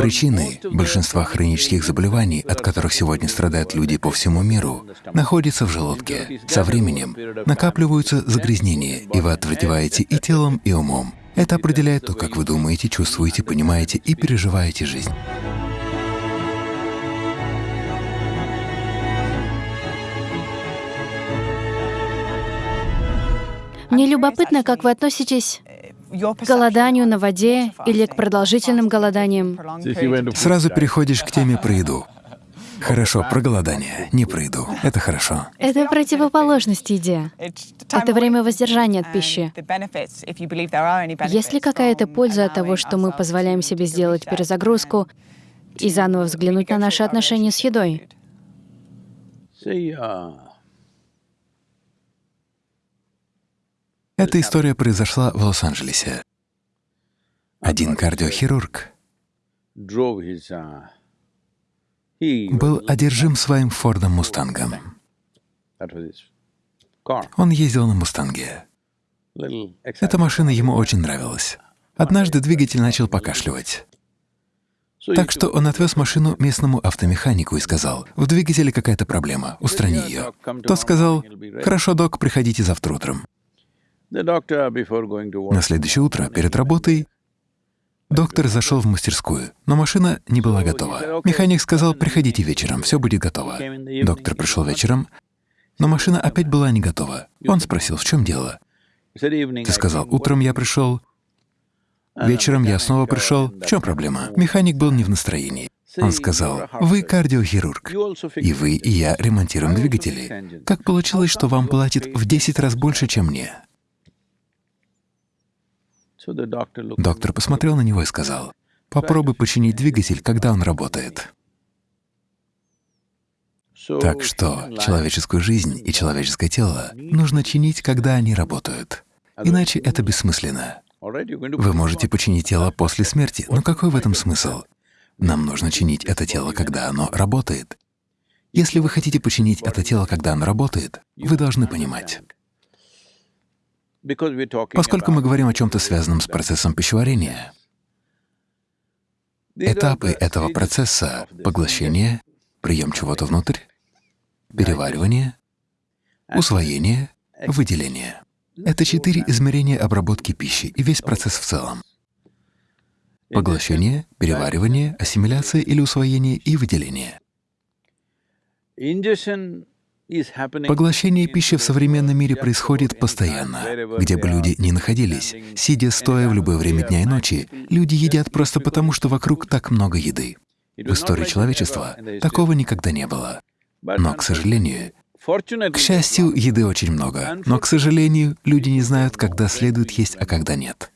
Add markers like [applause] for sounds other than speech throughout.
Причины большинства хронических заболеваний, от которых сегодня страдают люди по всему миру, находятся в желудке. Со временем накапливаются загрязнения, и вы отвратеваете и телом, и умом. Это определяет то, как вы думаете, чувствуете, понимаете и переживаете жизнь. Мне любопытно, как вы относитесь к голоданию на воде или к продолжительным голоданиям. Сразу переходишь к теме про еду. Хорошо, про голодание, не про еду. Это хорошо. Это противоположность еде. Это время воздержания от пищи. Есть ли какая-то польза от того, что мы позволяем себе сделать перезагрузку и заново взглянуть на наши отношения с едой? Эта история произошла в Лос-Анджелесе. Один кардиохирург был одержим своим Фордом Мустангом. Он ездил на Мустанге. Эта машина ему очень нравилась. Однажды двигатель начал покашливать. Так что он отвез машину местному автомеханику и сказал, «В двигателе какая-то проблема, устрани ее». Тот сказал, «Хорошо, док, приходите завтра утром». На следующее утро, перед работой, доктор зашел в мастерскую, но машина не была готова. Механик сказал, приходите вечером, все будет готово. Доктор пришел вечером, но машина опять была не готова. Он спросил, в чем дело? Ты сказал, утром я пришел, вечером я снова пришел. В чем проблема? Механик был не в настроении. Он сказал, «Вы кардиохирург, и вы, и я ремонтируем двигатели. Как получилось, что вам платят в 10 раз больше, чем мне?» Доктор посмотрел на него и сказал, «Попробуй починить двигатель, когда он работает». Так что человеческую жизнь и человеческое тело нужно чинить, когда они работают. Иначе это бессмысленно. Вы можете починить тело после смерти, но какой в этом смысл? Нам нужно чинить это тело, когда оно работает. Если вы хотите починить это тело, когда оно работает, вы должны понимать, Поскольку мы говорим о чем-то связанном с процессом пищеварения, этапы этого процесса — поглощение, прием чего-то внутрь, переваривание, усвоение, выделение — это четыре измерения обработки пищи и весь процесс в целом. Поглощение, переваривание, ассимиляция или усвоение и выделение. Поглощение пищи в современном мире происходит постоянно. Где бы люди ни находились, сидя стоя в любое время дня и ночи, люди едят просто потому, что вокруг так много еды. В истории человечества такого никогда не было. Но, к сожалению, к счастью, еды очень много, но, к сожалению, люди не знают, когда следует есть, а когда нет.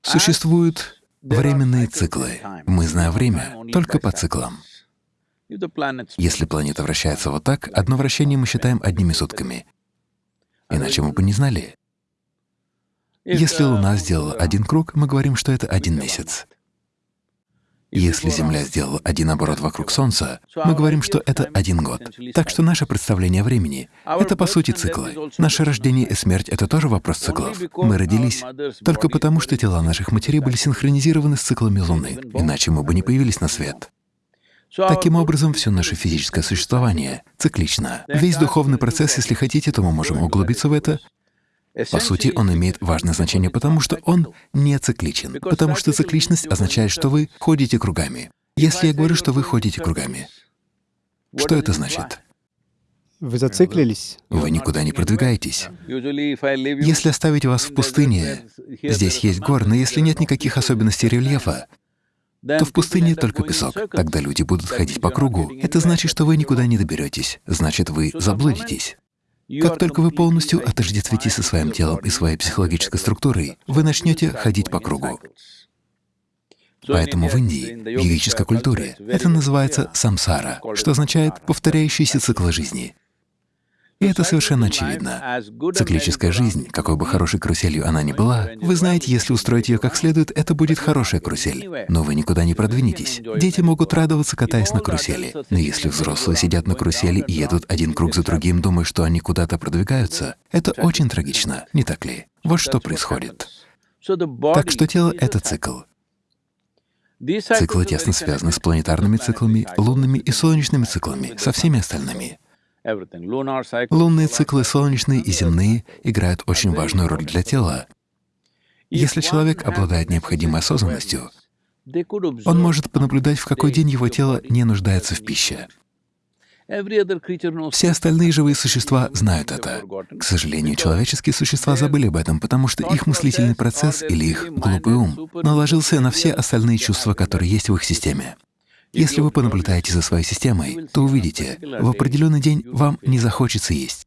Существуют временные циклы. Мы знаем время только по циклам. Если планета вращается вот так, одно вращение мы считаем одними сутками. Иначе мы бы не знали. Если Луна сделала один круг, мы говорим, что это один месяц. Если Земля сделала один оборот вокруг Солнца, мы говорим, что это один год. Так что наше представление о времени — это, по сути, циклы. Наше рождение и смерть — это тоже вопрос циклов. Мы родились только потому, что тела наших матерей были синхронизированы с циклами Луны, иначе мы бы не появились на свет. Таким образом, все наше физическое существование циклично. Весь духовный процесс, если хотите, то мы можем углубиться в это. По сути, он имеет важное значение, потому что он не цикличен, потому что цикличность означает, что вы ходите кругами. Если я говорю, что вы ходите кругами, что это значит? Вы зациклились? Вы никуда не продвигаетесь. Если оставить вас в пустыне, здесь есть горы, но если нет никаких особенностей рельефа, то в пустыне только песок. Тогда люди будут ходить по кругу. Это значит, что вы никуда не доберетесь. Значит, вы заблудитесь. Как только вы полностью отождествитесь со своим телом и своей психологической структурой, вы начнете ходить по кругу. Поэтому в Индии, в йогической культуре, это называется самсара, что означает «повторяющийся цикл жизни». И это совершенно очевидно. Циклическая жизнь, какой бы хорошей каруселью она ни была, вы знаете, если устроить ее как следует, это будет хорошая карусель. Но вы никуда не продвинетесь. Дети могут радоваться, катаясь на карусели. Но если взрослые сидят на карусели и едут один круг за другим, думая, что они куда-то продвигаются, это очень трагично, не так ли? Вот что происходит. Так что тело — это цикл. Циклы тесно связаны с планетарными циклами, лунными и солнечными циклами, со всеми остальными. Лунные циклы, солнечные и земные, играют очень важную роль для тела. Если человек обладает необходимой осознанностью, он может понаблюдать, в какой день его тело не нуждается в пище. Все остальные живые существа знают это. К сожалению, человеческие существа забыли об этом, потому что их мыслительный процесс или их глупый ум наложился на все остальные чувства, которые есть в их системе. Если вы понаблюдаете за своей системой, то увидите, в определенный день вам не захочется есть.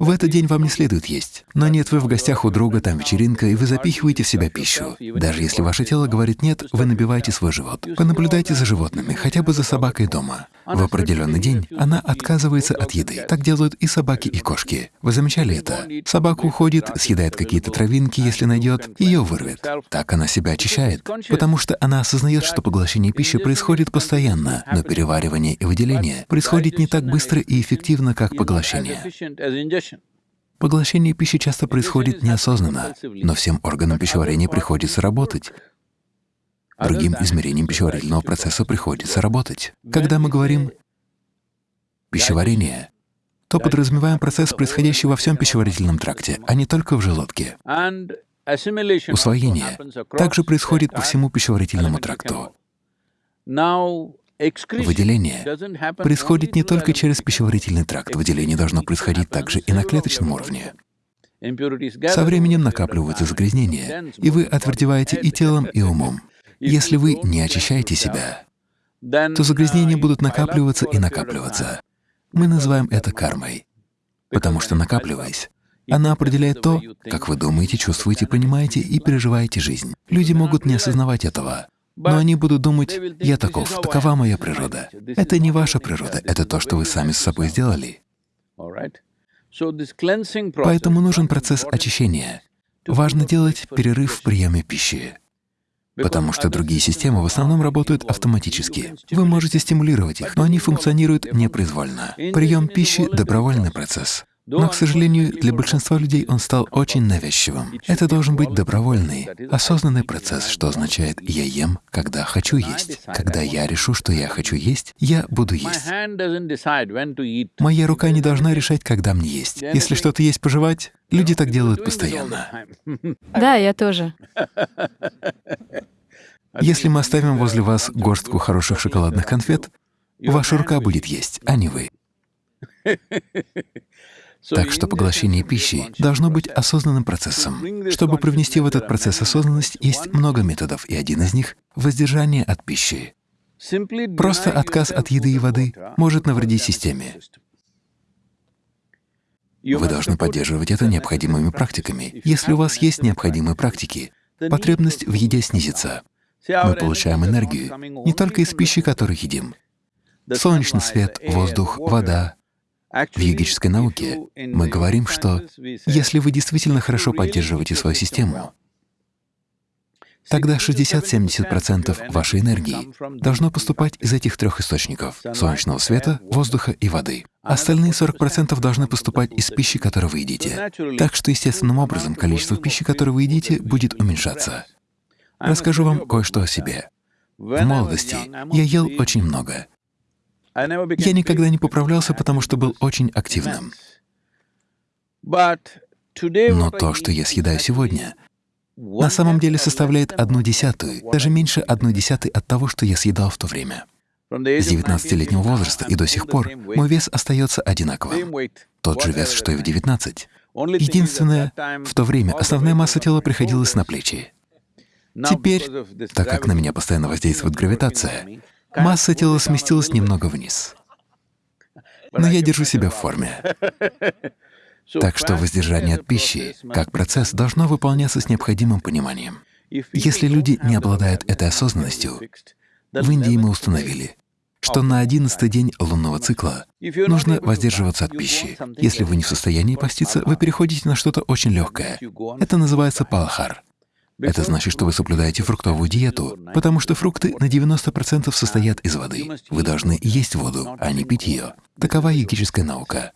В этот день вам не следует есть. Но нет, вы в гостях у друга, там вечеринка, и вы запихиваете в себя пищу. Даже если ваше тело говорит «нет», вы набиваете свой живот. Понаблюдайте за животными, хотя бы за собакой дома. В определенный день она отказывается от еды. Так делают и собаки, и кошки. Вы замечали это? Собака уходит, съедает какие-то травинки, если найдет, ее вырвет. Так она себя очищает, потому что она осознает, что поглощение пищи происходит постоянно, но переваривание и выделение происходит не так быстро и эффективно, как поглощение. Поглощение пищи часто происходит неосознанно, но всем органам пищеварения приходится работать. Другим измерениям пищеварительного процесса приходится работать. Когда мы говорим «пищеварение», то подразумеваем процесс, происходящий во всем пищеварительном тракте, а не только в желудке. Усвоение также происходит по всему пищеварительному тракту. Выделение происходит не только через пищеварительный тракт, выделение должно происходить также и на клеточном уровне. Со временем накапливаются загрязнения, и вы отвердеваете и телом, [laughs] и умом. Если вы не очищаете себя, то загрязнения будут накапливаться и накапливаться. Мы называем это кармой, потому что накапливаясь, она определяет то, как вы думаете, чувствуете, понимаете и переживаете жизнь. Люди могут не осознавать этого, но они будут думать, «Я таков, такова моя природа». Это не ваша природа, это то, что вы сами с собой сделали. Поэтому нужен процесс очищения. Важно делать перерыв в приеме пищи, потому что другие системы в основном работают автоматически. Вы можете стимулировать их, но они функционируют непроизвольно. Прием пищи — добровольный процесс. Но, к сожалению, для большинства людей он стал очень навязчивым. Это должен быть добровольный, осознанный процесс, что означает «я ем, когда хочу есть». Когда я решу, что я хочу есть, я буду есть. Моя рука не должна решать, когда мне есть. Если что-то есть пожевать, люди так делают постоянно. Да, я тоже. Если мы оставим возле вас горстку хороших шоколадных конфет, ваша рука будет есть, а не вы. Так что поглощение пищи должно быть осознанным процессом. Чтобы привнести в этот процесс осознанность, есть много методов, и один из них — воздержание от пищи. Просто отказ от еды и воды может навредить системе. Вы должны поддерживать это необходимыми практиками. Если у вас есть необходимые практики, потребность в еде снизится. Мы получаем энергию не только из пищи, которую едим. Солнечный свет, воздух, вода, в йогической науке мы говорим, что если вы действительно хорошо поддерживаете свою систему, тогда 60-70% вашей энергии должно поступать из этих трех источников — солнечного света, воздуха и воды. Остальные 40% должны поступать из пищи, которую вы едите. Так что естественным образом количество пищи, которую вы едите, будет уменьшаться. Расскажу вам кое-что о себе. В молодости я ел очень много. Я никогда не поправлялся, потому что был очень активным. Но то, что я съедаю сегодня, на самом деле составляет одну десятую, даже меньше одной десятой от того, что я съедал в то время. С 19-летнего возраста и до сих пор мой вес остается одинаковым. Тот же вес, что и в 19. Единственное, в то время основная масса тела приходилась на плечи. Теперь, так как на меня постоянно воздействует гравитация, Масса тела сместилась немного вниз. Но я держу себя в форме. Так что воздержание от пищи, как процесс, должно выполняться с необходимым пониманием. Если люди не обладают этой осознанностью, в Индии мы установили, что на одиннадцатый день лунного цикла нужно воздерживаться от пищи. Если вы не в состоянии поститься, вы переходите на что-то очень легкое. Это называется палахар. Это значит, что вы соблюдаете фруктовую диету, потому что фрукты на 90% состоят из воды. Вы должны есть воду, а не пить ее. Такова йогическая наука.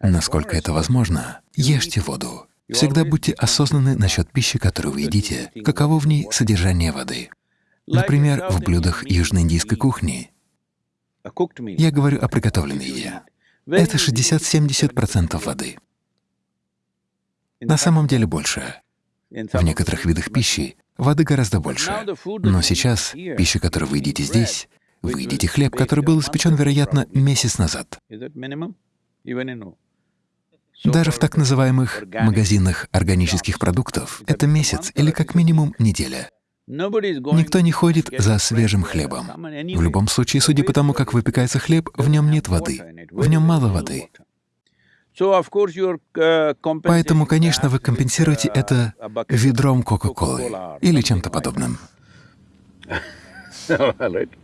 Насколько это возможно, ешьте воду. Всегда будьте осознанны насчет пищи, которую вы едите, каково в ней содержание воды. Например, в блюдах южноиндийской кухни. Я говорю о приготовленной еде. Это 60-70% воды. На самом деле больше. В некоторых видах пищи воды гораздо больше. Но сейчас пища, которую вы едите здесь, вы едите хлеб, который был испечен, вероятно, месяц назад. Даже в так называемых магазинах органических продуктов это месяц или как минимум неделя. Никто не ходит за свежим хлебом. В любом случае, судя по тому, как выпекается хлеб, в нем нет воды, в нем мало воды. Поэтому, конечно, вы компенсируете это ведром Кока-Колы или чем-то подобным.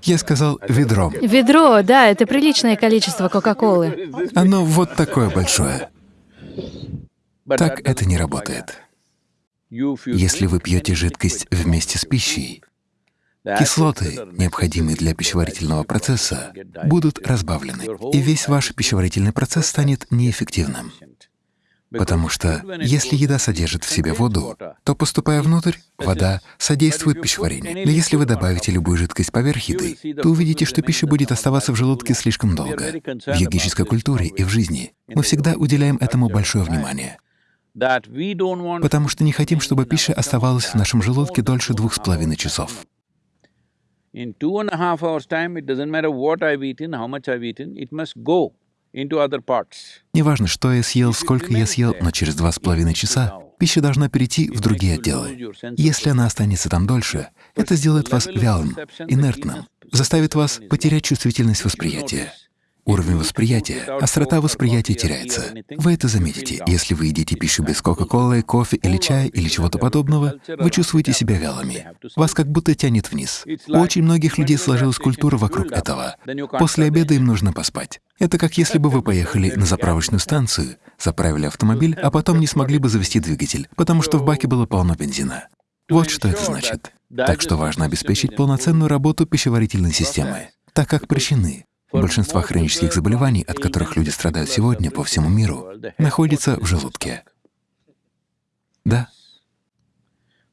Я сказал ведром. Ведро, да, это приличное количество Кока-Колы. Оно вот такое большое. Так это не работает. Если вы пьете жидкость вместе с пищей, кислоты, необходимые для пищеварительного процесса, будут разбавлены, и весь ваш пищеварительный процесс станет неэффективным. Потому что если еда содержит в себе воду, то, поступая внутрь, вода содействует пищеварению. Но если вы добавите любую жидкость поверх еды, то увидите, что пища будет оставаться в желудке слишком долго. В йогической культуре и в жизни мы всегда уделяем этому большое внимание. Потому что не хотим, чтобы пища оставалась в нашем желудке дольше двух с половиной часов. Неважно, что я съел, сколько я съел, но через два с половиной часа пища должна перейти в другие отделы. Если она останется там дольше, это сделает вас вялым, инертным, заставит вас потерять чувствительность восприятия. Уровень восприятия, острота восприятия теряется. Вы это заметите. Если вы едите пищу без Кока-Колы, кофе или чая или чего-то подобного, вы чувствуете себя вялыми. Вас как будто тянет вниз. У очень многих людей сложилась культура вокруг этого. После обеда им нужно поспать. Это как если бы вы поехали на заправочную станцию, заправили автомобиль, а потом не смогли бы завести двигатель, потому что в баке было полно бензина. Вот что это значит. Так что важно обеспечить полноценную работу пищеварительной системы, так как причины Большинство хронических заболеваний, от которых люди страдают сегодня по всему миру, находятся в желудке. Да.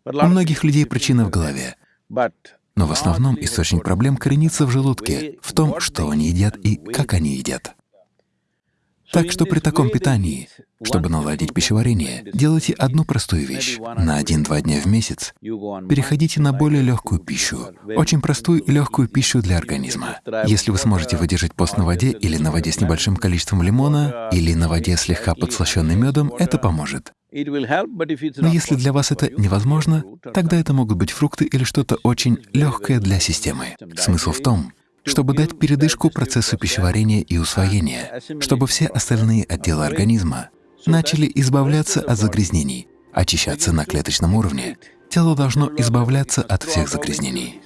У многих людей причина в голове, но в основном источник проблем коренится в желудке, в том, что они едят и как они едят. Так что при таком питании, чтобы наладить пищеварение, делайте одну простую вещь. На один-два дня в месяц переходите на более легкую пищу, очень простую и легкую пищу для организма. Если вы сможете выдержать пост на воде или на воде с небольшим количеством лимона, или на воде слегка подслащенной медом, это поможет. Но если для вас это невозможно, тогда это могут быть фрукты или что-то очень легкое для системы. Смысл в том, чтобы дать передышку процессу пищеварения и усвоения, чтобы все остальные отделы организма начали избавляться от загрязнений, очищаться на клеточном уровне. Тело должно избавляться от всех загрязнений.